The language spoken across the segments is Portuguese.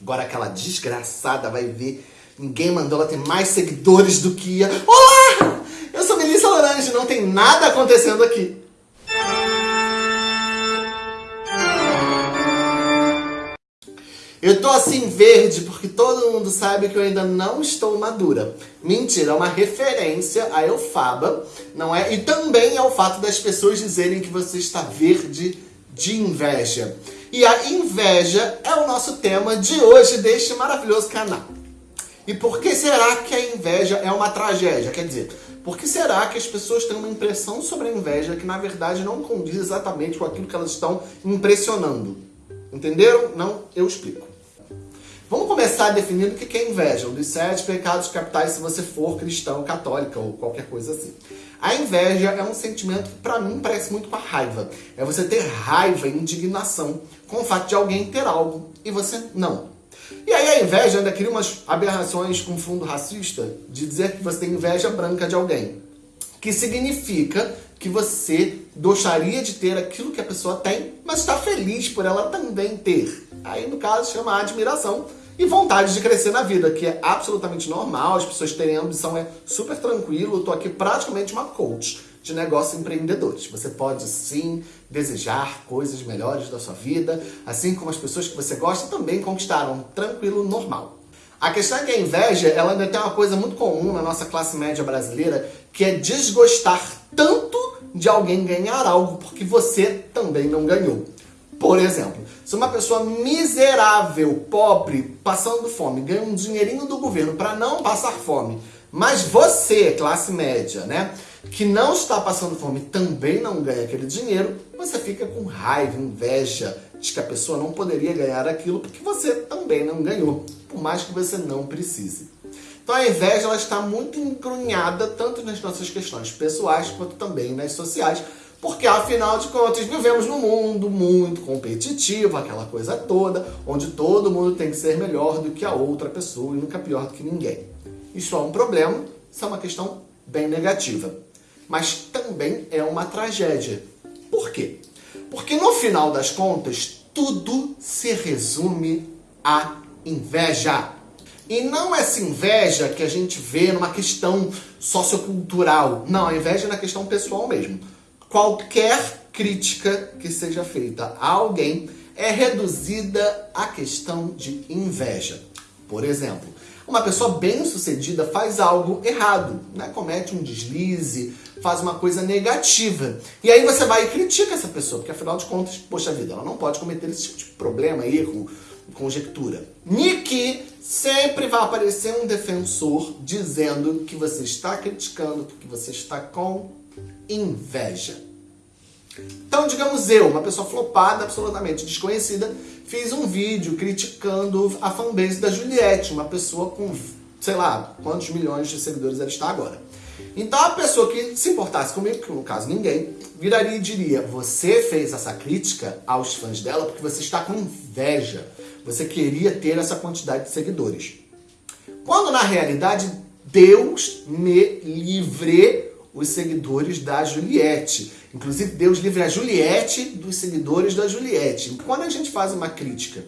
Agora aquela desgraçada vai ver. Ninguém mandou ela ter mais seguidores do que ia. Olá! Eu sou Melissa Lorange, não tem nada acontecendo aqui. Eu tô assim verde porque todo mundo sabe que eu ainda não estou madura. Mentira, é uma referência a Elfaba, não é? E também ao fato das pessoas dizerem que você está verde de inveja. E a inveja é o nosso tema de hoje deste maravilhoso canal. E por que será que a inveja é uma tragédia? Quer dizer, por que será que as pessoas têm uma impressão sobre a inveja que na verdade não condiz exatamente com aquilo que elas estão impressionando? Entenderam? Não? Eu explico. Vamos começar definindo o que é inveja, um dos sete pecados capitais se você for cristão, católica ou qualquer coisa assim. A inveja é um sentimento que para mim parece muito com a raiva. É você ter raiva e indignação com o fato de alguém ter algo e você não. E aí a inveja ainda cria umas aberrações com fundo racista de dizer que você tem inveja branca de alguém. Que significa que você gostaria de ter aquilo que a pessoa tem, mas está feliz por ela também ter. Aí, no caso, chama admiração e vontade de crescer na vida, que é absolutamente normal, as pessoas terem ambição, é super tranquilo, eu tô aqui praticamente uma coach de negócios empreendedores. Você pode sim desejar coisas melhores da sua vida, assim como as pessoas que você gosta também conquistaram, tranquilo, normal. A questão é que a inveja, ela ainda tem uma coisa muito comum na nossa classe média brasileira, que é desgostar tanto de alguém ganhar algo porque você também não ganhou. Por exemplo, se uma pessoa miserável, pobre, passando fome, ganha um dinheirinho do governo para não passar fome, mas você, classe média, né, que não está passando fome, também não ganha aquele dinheiro, você fica com raiva, inveja de que a pessoa não poderia ganhar aquilo porque você também não ganhou, por mais que você não precise. Então a inveja ela está muito encrunhada tanto nas nossas questões pessoais quanto também nas sociais, porque, afinal de contas, vivemos num mundo muito competitivo, aquela coisa toda, onde todo mundo tem que ser melhor do que a outra pessoa e nunca pior do que ninguém. Isso é um problema, isso é uma questão bem negativa. Mas também é uma tragédia. Por quê? Porque no final das contas, tudo se resume à inveja. E não essa inveja que a gente vê numa questão sociocultural. Não, a inveja é na questão pessoal mesmo qualquer crítica que seja feita a alguém é reduzida à questão de inveja. Por exemplo, uma pessoa bem-sucedida faz algo errado, né? comete um deslize, faz uma coisa negativa. E aí você vai e critica essa pessoa, porque afinal de contas, poxa vida, ela não pode cometer esse tipo de problema, erro, conjectura. Nick sempre vai aparecer um defensor dizendo que você está criticando, que você está com inveja. Então, digamos eu, uma pessoa flopada, absolutamente desconhecida, fiz um vídeo criticando a fanbase da Juliette, uma pessoa com, sei lá, quantos milhões de seguidores ela está agora. Então a pessoa que se importasse comigo, que no caso ninguém, viraria e diria, você fez essa crítica aos fãs dela porque você está com inveja. Você queria ter essa quantidade de seguidores. Quando na realidade, Deus me livre os seguidores da Juliette. Inclusive, Deus livre a Juliette dos seguidores da Juliette. Quando a gente faz uma crítica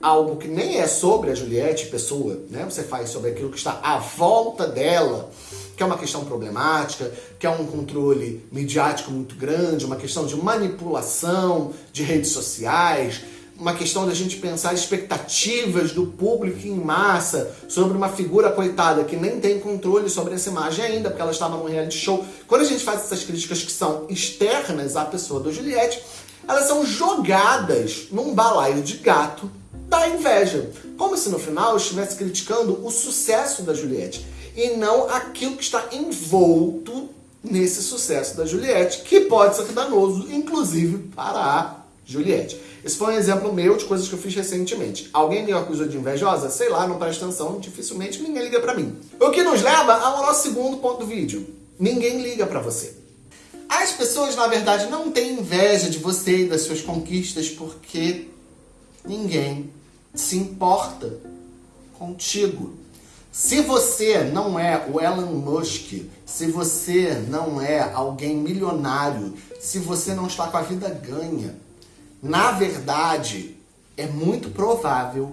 algo que nem é sobre a Juliette, pessoa, né? Você faz sobre aquilo que está à volta dela, que é uma questão problemática, que é um controle midiático muito grande, uma questão de manipulação de redes sociais, uma questão da gente pensar expectativas do público em massa sobre uma figura coitada que nem tem controle sobre essa imagem ainda, porque ela estava num reality show. Quando a gente faz essas críticas que são externas à pessoa do Juliette, elas são jogadas num balaio de gato da inveja. Como se no final estivesse criticando o sucesso da Juliette e não aquilo que está envolto nesse sucesso da Juliette, que pode ser danoso, inclusive para a Juliette. Esse foi um exemplo meu de coisas que eu fiz recentemente. Alguém me acusou de invejosa? Sei lá, não presta atenção, dificilmente ninguém liga pra mim. O que nos leva ao nosso segundo ponto do vídeo. Ninguém liga pra você. As pessoas, na verdade, não têm inveja de você e das suas conquistas porque ninguém se importa contigo. Se você não é o Elon Musk, se você não é alguém milionário, se você não está com a vida ganha, na verdade, é muito provável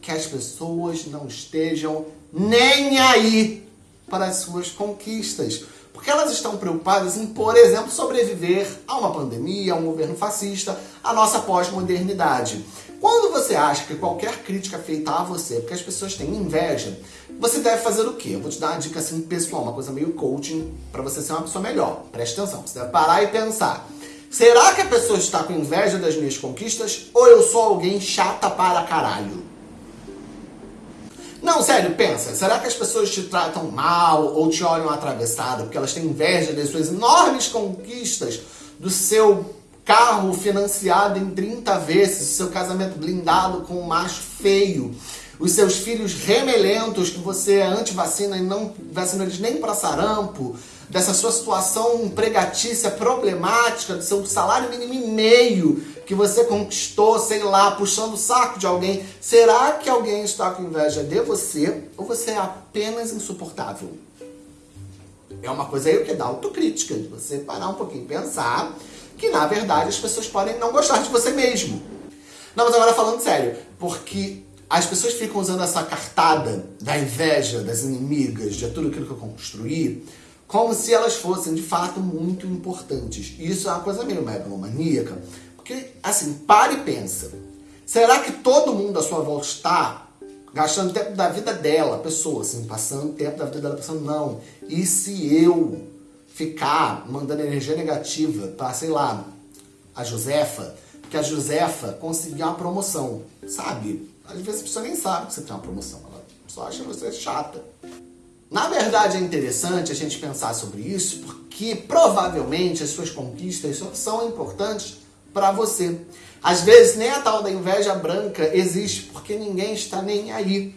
que as pessoas não estejam nem aí para as suas conquistas. Porque elas estão preocupadas em, por exemplo, sobreviver a uma pandemia, a um governo fascista, a nossa pós-modernidade. Quando você acha que qualquer crítica feita a você, porque as pessoas têm inveja, você deve fazer o quê? Eu vou te dar uma dica assim pessoal, uma coisa meio coaching, para você ser uma pessoa melhor. Preste atenção, você deve parar e pensar. Será que a pessoa está com inveja das minhas conquistas ou eu sou alguém chata para caralho? Não, sério, pensa. Será que as pessoas te tratam mal ou te olham atravessado porque elas têm inveja das suas enormes conquistas, do seu carro financiado em 30 vezes, seu casamento blindado com um macho feio, os seus filhos remelentos que você é anti-vacina e não vacina eles nem para sarampo, dessa sua situação empregatícia problemática, do seu salário mínimo e meio que você conquistou, sei lá, puxando o saco de alguém. Será que alguém está com inveja de você ou você é apenas insuportável? É uma coisa aí que dá autocrítica, de você parar um pouquinho e pensar que, na verdade, as pessoas podem não gostar de você mesmo. Não, mas agora falando sério, porque as pessoas ficam usando essa cartada da inveja, das inimigas, de tudo aquilo que eu construí, como se elas fossem de fato muito importantes. E isso é uma coisa meio megalomaníaca, porque assim, pare e pensa. Será que todo mundo à sua volta está gastando tempo da vida dela, pessoa, assim, passando tempo da vida dela pensando, não, e se eu ficar mandando energia negativa para, sei lá, a Josefa, porque a Josefa conseguiu uma promoção, sabe? Às vezes a pessoa nem sabe que você tem uma promoção, ela só acha você chata. Na verdade, é interessante a gente pensar sobre isso, porque provavelmente as suas conquistas são importantes para você. Às vezes, nem a tal da inveja branca existe, porque ninguém está nem aí.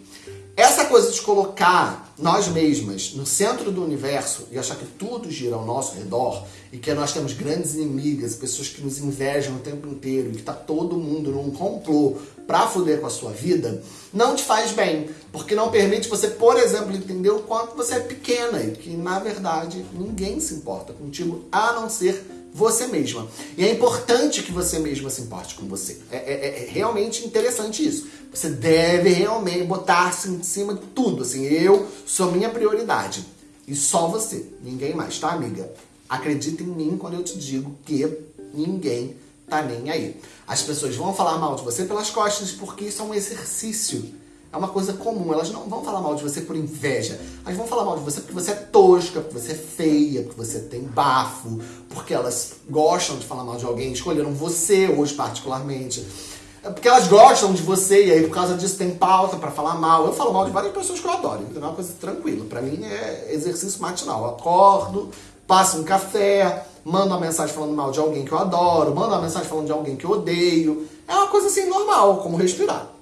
Essa coisa de colocar nós mesmas no centro do universo e achar que tudo gira ao nosso redor e que nós temos grandes inimigas, pessoas que nos invejam o tempo inteiro e que está todo mundo num complô para foder com a sua vida, não te faz bem, porque não permite você, por exemplo, entender o quanto você é pequena e que, na verdade, ninguém se importa contigo a não ser você mesma. E é importante que você mesma se importe com você. É, é, é realmente interessante isso. Você deve realmente botar-se em cima de tudo. Assim, eu sou minha prioridade. E só você. Ninguém mais, tá, amiga? Acredita em mim quando eu te digo que ninguém tá nem aí. As pessoas vão falar mal de você pelas costas porque isso é um exercício é uma coisa comum. Elas não vão falar mal de você por inveja. Elas vão falar mal de você porque você é tosca, porque você é feia, porque você tem bafo, porque elas gostam de falar mal de alguém, escolheram você hoje particularmente. É porque elas gostam de você e aí por causa disso tem pauta para falar mal. Eu falo mal de várias pessoas que eu adoro, então é uma coisa tranquila. Para mim é exercício matinal. Eu acordo, passo um café, mando uma mensagem falando mal de alguém que eu adoro, mando uma mensagem falando de alguém que eu odeio. É uma coisa assim normal, como respirar.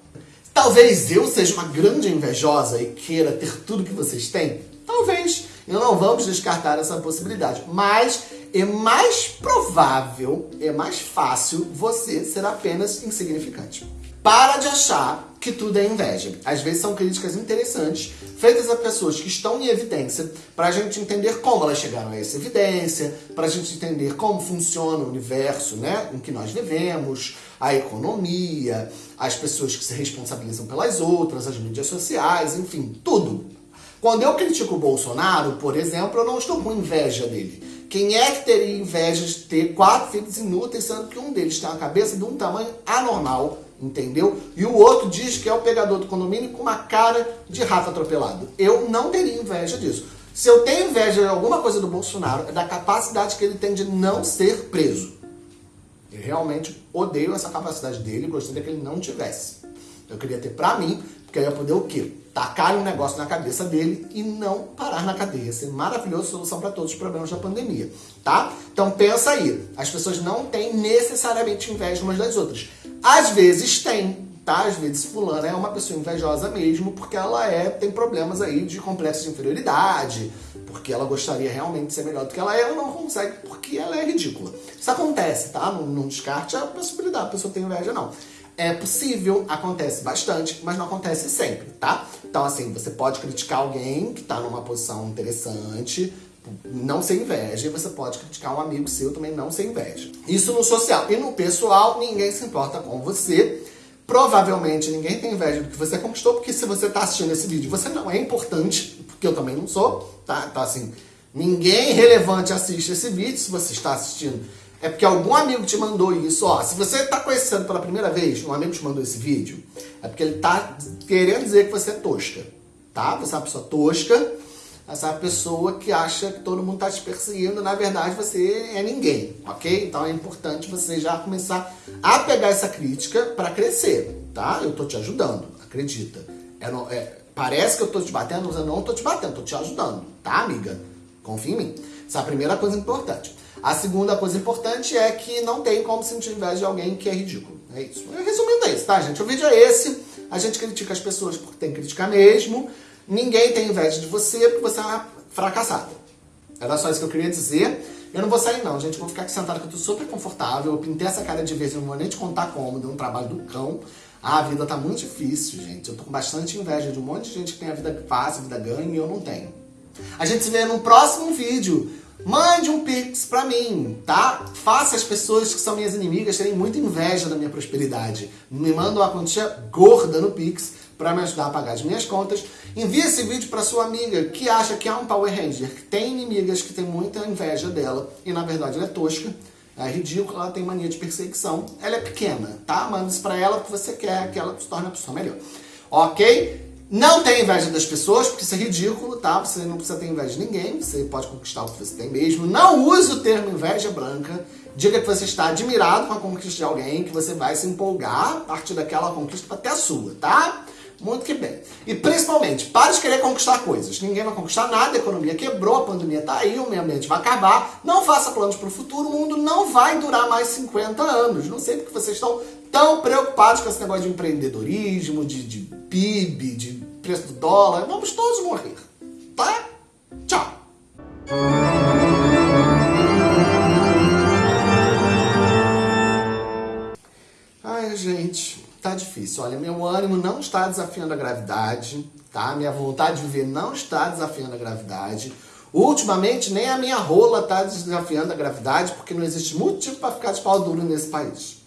Talvez eu seja uma grande invejosa e queira ter tudo que vocês têm. Talvez. E não vamos descartar essa possibilidade. Mas é mais provável, é mais fácil você ser apenas insignificante. Para de achar que tudo é inveja. Às vezes são críticas interessantes, feitas a pessoas que estão em evidência, para a gente entender como elas chegaram a essa evidência, para a gente entender como funciona o universo né, em que nós vivemos, a economia, as pessoas que se responsabilizam pelas outras, as mídias sociais, enfim, tudo. Quando eu critico o Bolsonaro, por exemplo, eu não estou com inveja dele. Quem é que teria inveja de ter quatro filhos inúteis, sendo que um deles tem uma cabeça de um tamanho anormal, entendeu? E o outro diz que é o pegador do condomínio com uma cara de rato atropelado. Eu não teria inveja disso. Se eu tenho inveja de alguma coisa do Bolsonaro, é da capacidade que ele tem de não ser preso. Eu realmente odeio essa capacidade dele, gostaria que ele não tivesse. Eu queria ter pra mim, porque eu ia poder o quê? Tacar um negócio na cabeça dele e não parar na cadeia. Ser maravilhosa solução para todos os problemas da pandemia, tá? Então pensa aí, as pessoas não têm necessariamente inveja umas das outras. Às vezes tem, tá? Às vezes fulana é uma pessoa invejosa mesmo, porque ela é tem problemas aí de complexo de inferioridade, porque ela gostaria realmente de ser melhor do que ela é, ela não consegue porque ela é ridícula. Isso acontece, tá? Não, não descarte a possibilidade, a pessoa tem inveja, não. É possível, acontece bastante, mas não acontece sempre, tá? Então, assim, você pode criticar alguém que tá numa posição interessante, não sem inveja, e você pode criticar um amigo seu também não sem inveja. Isso no social. E no pessoal, ninguém se importa com você, Provavelmente ninguém tem inveja do que você conquistou, porque se você está assistindo esse vídeo, você não é importante, porque eu também não sou, tá? Então assim, ninguém relevante assiste esse vídeo se você está assistindo. É porque algum amigo te mandou isso, ó. Se você está conhecendo pela primeira vez, um amigo te mandou esse vídeo, é porque ele está querendo dizer que você é tosca, tá? Você é uma pessoa tosca, essa pessoa que acha que todo mundo está te perseguindo, na verdade você é ninguém, ok? Então é importante você já começar a pegar essa crítica para crescer, tá? Eu tô te ajudando, acredita. É, é, parece que eu tô te batendo, mas eu não tô te batendo, tô te ajudando, tá, amiga? Confia em mim. Essa é a primeira coisa importante. A segunda coisa importante é que não tem como sentir inveja de alguém que é ridículo. É isso. Resumindo é isso, tá, gente? O vídeo é esse. A gente critica as pessoas porque tem que criticar mesmo. Ninguém tem inveja de você porque você é uma fracassada. Era só isso que eu queria dizer. Eu não vou sair não, gente. vou ficar aqui sentado que eu tô super confortável. Eu pintei essa cara de vez, não vou nem te contar como. Deu um trabalho do cão. Ah, a vida tá muito difícil, gente. Eu tô com bastante inveja de um monte de gente que tem a vida fácil, a vida ganha e eu não tenho. A gente se vê no próximo vídeo. Mande um pix pra mim, tá? Faça as pessoas que são minhas inimigas terem muita inveja da minha prosperidade. Me manda uma quantia gorda no pix para me ajudar a pagar as minhas contas. Envie esse vídeo para sua amiga que acha que é um Power Ranger, que tem inimigas que tem muita inveja dela e na verdade ela é tosca, é ridícula, ela tem mania de perseguição, ela é pequena, tá? Manda isso para ela porque você quer que ela se torne uma pessoa melhor. Ok? Não tem inveja das pessoas, porque isso é ridículo, tá? Você não precisa ter inveja de ninguém, você pode conquistar o que você tem mesmo. Não use o termo inveja branca. Diga que você está admirado com a conquista de alguém, que você vai se empolgar a partir daquela conquista ter a sua, tá? Muito que bem. E principalmente, para de querer conquistar coisas. Ninguém vai conquistar nada, a economia quebrou, a pandemia está aí, o meio ambiente vai acabar. Não faça planos para o futuro, o mundo não vai durar mais 50 anos. Não sei porque vocês estão tão preocupados com esse negócio de empreendedorismo, de, de PIB, de preço do dólar. Vamos todos morrer, difícil. Olha, meu ânimo não está desafiando a gravidade, tá? Minha vontade de viver não está desafiando a gravidade. Ultimamente, nem a minha rola está desafiando a gravidade, porque não existe motivo para ficar de pau duro nesse país.